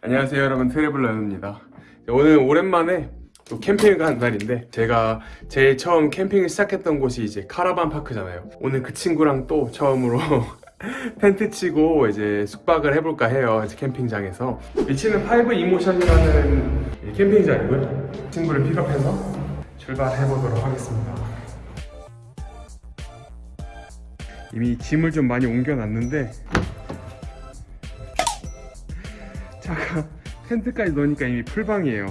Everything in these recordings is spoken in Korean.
안녕하세요 여러분. 트래블러입니다. 오늘 오랜만에 또 캠핑을 간 날인데 제가 제일 처음 캠핑을 시작했던 곳이 이제 caravan park잖아요. 오늘 그 친구랑 또 처음으로 텐트 치고 이제 숙박을 해볼까 해요. 이제 캠핑장에서. 위치는 파이브 이모션이라는 이 캠핑장이고요. 친구를 픽업해서 출발해보도록 하겠습니다. 이미 짐을 좀 많이 옮겨놨는데 차가 텐트까지 넣으니까 이미 풀방이에요.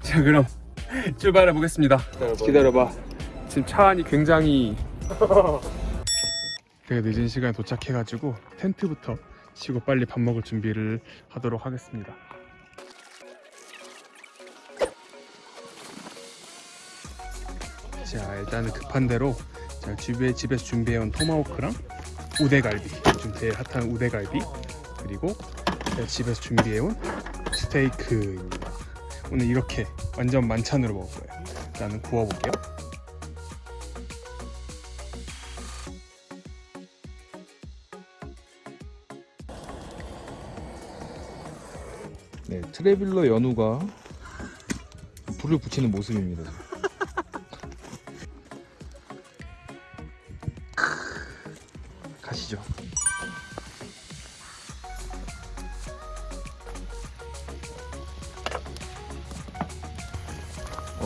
자 그럼 출발해 보겠습니다. 기다려봐. 지금 차 안이 굉장히 되게 늦은 시간에 도착해가지고 텐트부터 치고 빨리 밥 먹을 준비를 하도록 하겠습니다. 자 일단은 급한 대로 자, 집에, 집에서 준비해온 토마호크랑 우대갈비 좀 제일 핫한 우대갈비 그리고 제가 집에서 준비해온 스테이크입니다 오늘 이렇게 완전 만찬으로 먹을 거예요 일단은 구워볼게요 네, 트레빌러 연우가 불을 붙이는 모습입니다. 가시죠.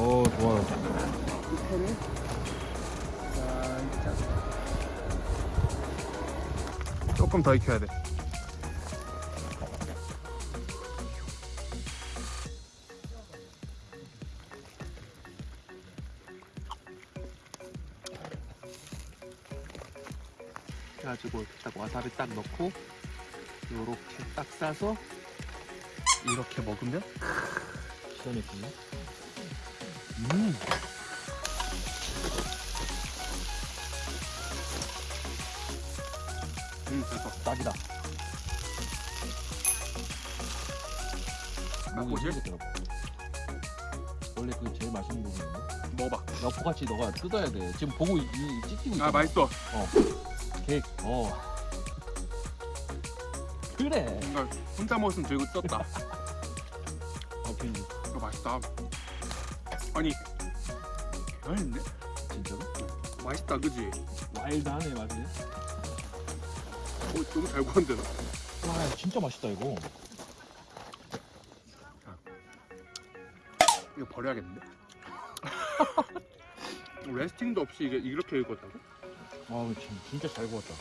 어, 좋아. 조금 더 익혀야 돼 그래가지고 딱 와사비 딱 넣고 요렇게 딱 싸서 이렇게 먹으면 기가 막히네. 음 음 됐어 딱이다 목이 힘들더라고. 원래 그 제일 맛있는 부분인데. 먹어봐 여포같이 너가 뜯어야 돼. 지금 보고 이, 이 찍히고 있잖아. 아 맛있어 케이크. 어. 그래. 뭔가 혼자 먹었으면 들고 떴다 어, 괜히 이거 맛있다 아니 개맛있네 진짜로? 맛있다 그지? 와일드하네 맛이. 오, 너무 잘 구웠는데 나. 와, 진짜 맛있다 이거. 이거 버려야겠는데? 레스팅도 없이 이게 이렇게 익었다고? 와, 진- 진짜 잘 구웠다.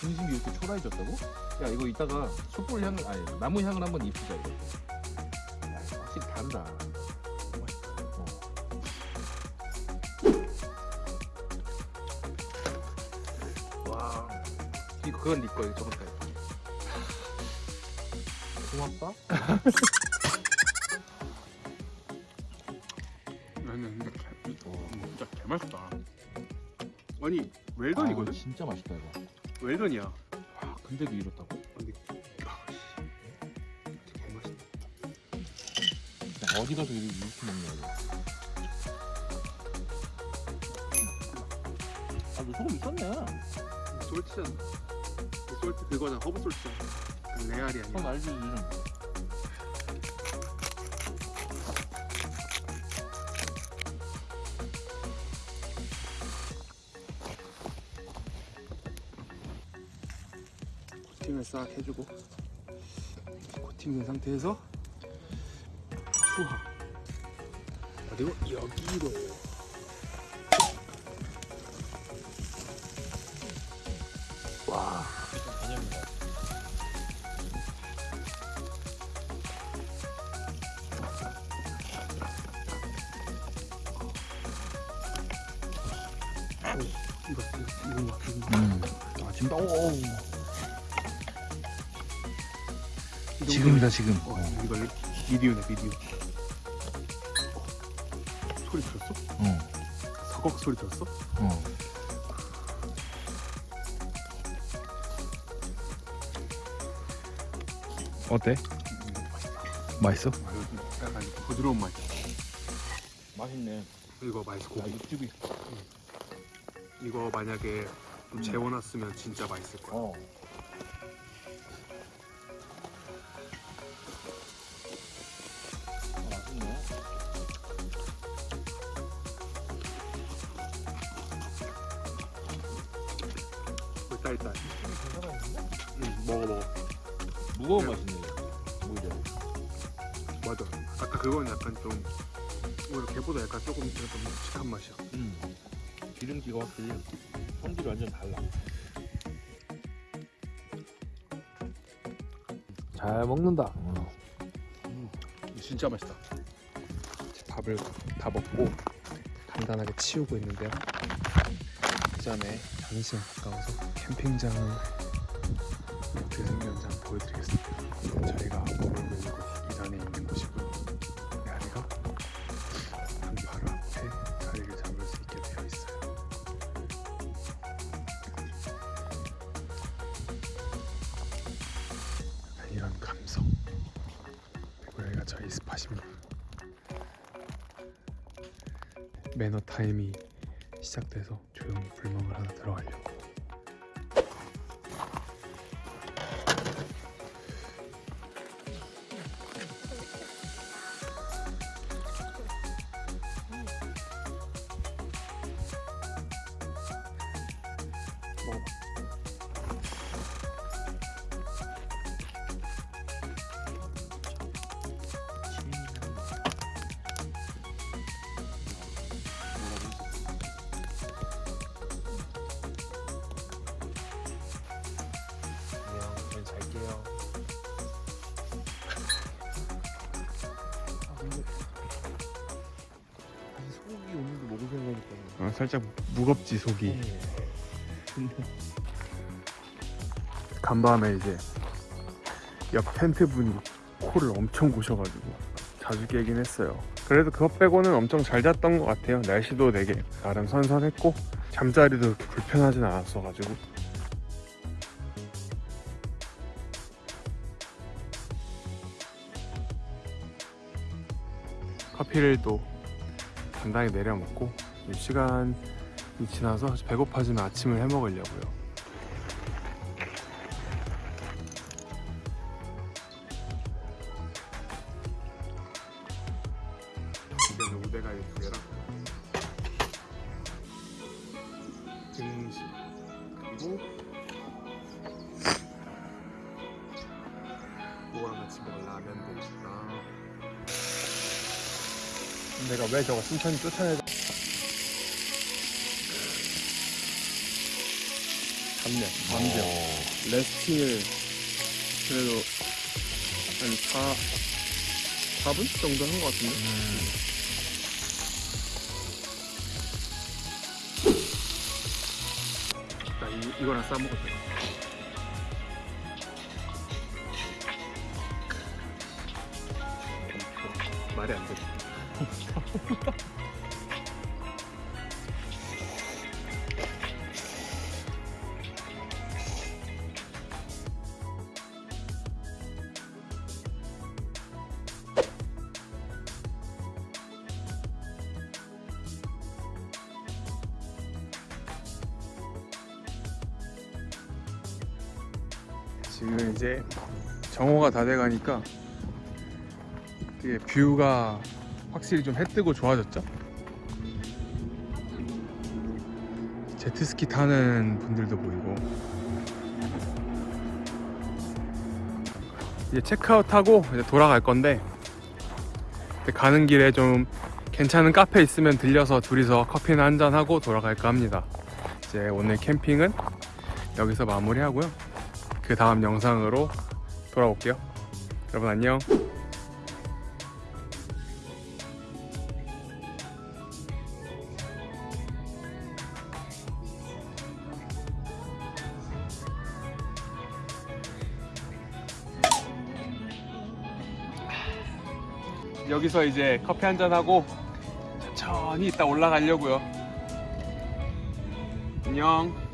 중심이 이렇게 초라해졌다고? 야, 이거 이따가 숯불 향을 아니 나무 향을 한번 입히자 이거. 야, 확실히 다르다. 그건 네 거예요 저번 달 고맙다. 나는 근데 개, 어. 진짜 개맛있다 아니 아, 웰던이거든? 진짜 맛있다 이거. 웰던이야 와, 근데도 이렇다고? 근데 아, 씨. 진짜 개맛있다 야, 어디 가서 이렇게 이렇게 먹냐 이거. 아, 너 소금 있었네. 솔티잖아 이 솔티 그거잖아 허브 솔티잖아 그 레알이 아니야 알지. 코팅을 싹 해주고 코팅된 상태에서 투하. 그리고 여기로 오, 이거 이거 이거 이거 음. 아, 지금 오. 오. 이 지금이다 지금. 어, 이거 비디오네 비디오. 어, 소리 들었어? 어. 서걱 소리 들었어? 어. 어때? 맛있어? 약간 부드러운 맛. 맛있네. 이거 맛있고 야, 육즙이. 이거 만약에 좀 재워놨으면 진짜 맛있을 거야. 어. 아, 일단 일단. 응, 먹어 먹어. 무거운 그냥- 맛이네. 오히려. 맞아. 아까 그건 약간 좀 오히려 걔보다 약간 조금 약간 묵직한 맛이야. 음. 기름기가 확실히 성질이 완전 달라. 잘 먹는다. 진짜 맛있다. 밥을 다 먹고 간단하게 치우고 있는데요. 그 전에 잠시만 가까워서 캠핑장은 어떻게 생겼는지 한번 보여드리겠습니다. 저희가 머물고 있는 곳이 이 산에 있는 곳이고요. 스팟입니다. 매너 타임이 시작돼서 조용히 불멍을 하나 들어가려고. 아, 살짝 무겁지 속이. 간밤에 이제 옆 텐트 분이 코를 엄청 고셔가지고 자주 깨긴 했어요. 그래도 그것 빼고는 엄청 잘 잤던 것 같아요. 날씨도 되게 나름 선선했고 잠자리도 그렇게 불편하진 않았어가지고. 커피를 또 간단히 내려 먹고 이 시간이 지나서 배고파지면 아침을 해 먹으려고요. 이거는 우대가이 두 개랑 등심 그리고 그거랑 같이 먹을 라면도 있다. 내가 왜 저거 순천히 쫓아내? 잡냐, 완벽. 레스팅을 그래도 한 4, 4분 정도 한 것 같은데? 나 이, 이거랑 말 이제 정오가 다 돼가니까 뷰가 확실히 좀 해 뜨고 좋아졌죠? 제트스키 타는 분들도 보이고 이제 체크아웃하고 이제 돌아갈 건데 가는 길에 좀 괜찮은 카페 있으면 들려서 둘이서 커피나 한잔 하고 돌아갈까 합니다. 이제 오늘 캠핑은 여기서 마무리하고요. 그 다음 영상으로 돌아올게요. 여러분 안녕. 여기서 이제 커피 한잔 하고 천천히 이따 올라가려고요. 안녕.